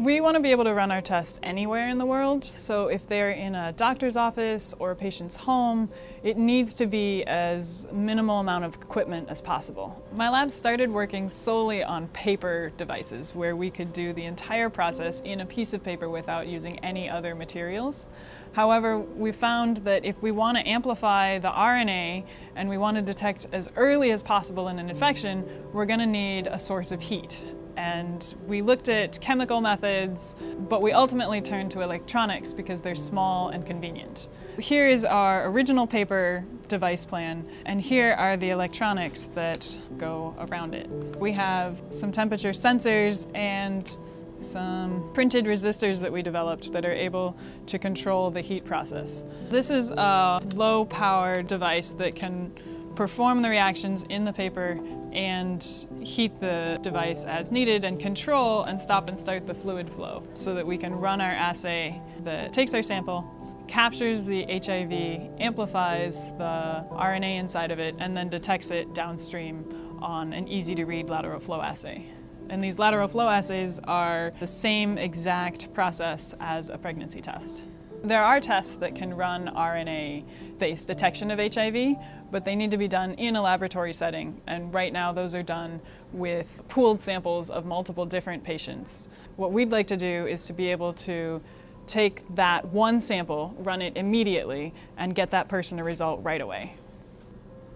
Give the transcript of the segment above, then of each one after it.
We want to be able to run our tests anywhere in the world, so if they're in a doctor's office or a patient's home, it needs to be as minimal amount of equipment as possible. My lab started working solely on paper devices where we could do the entire process in a piece of paper without using any other materials. However, we found that if we want to amplify the RNA and we want to detect as early as possible in an infection, we're going to need a source of heat and we looked at chemical methods, but we ultimately turned to electronics because they're small and convenient. Here is our original paper device plan, and here are the electronics that go around it. We have some temperature sensors and some printed resistors that we developed that are able to control the heat process. This is a low power device that can perform the reactions in the paper and heat the device as needed and control and stop and start the fluid flow so that we can run our assay that takes our sample, captures the HIV, amplifies the RNA inside of it, and then detects it downstream on an easy to read lateral flow assay. And these lateral flow assays are the same exact process as a pregnancy test. There are tests that can run RNA-based detection of HIV, but they need to be done in a laboratory setting, and right now those are done with pooled samples of multiple different patients. What we'd like to do is to be able to take that one sample, run it immediately, and get that person a result right away.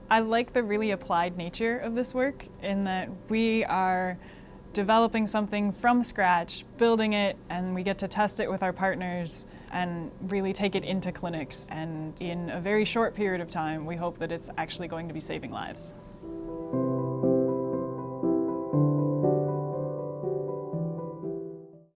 I like the really applied nature of this work in that we are developing something from scratch, building it, and we get to test it with our partners and really take it into clinics. And in a very short period of time, we hope that it's actually going to be saving lives.